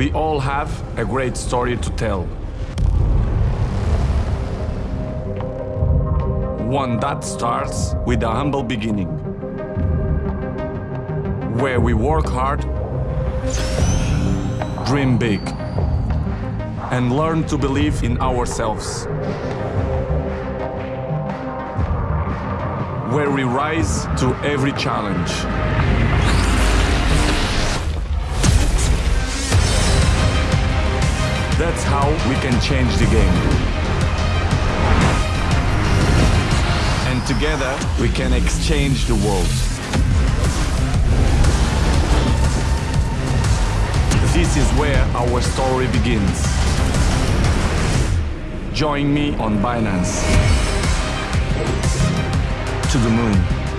We all have a great story to tell. One that starts with a humble beginning. Where we work hard, dream big, and learn to believe in ourselves. Where we rise to every challenge. That's how we can change the game. And together we can exchange the world. This is where our story begins. Join me on Binance. To the moon.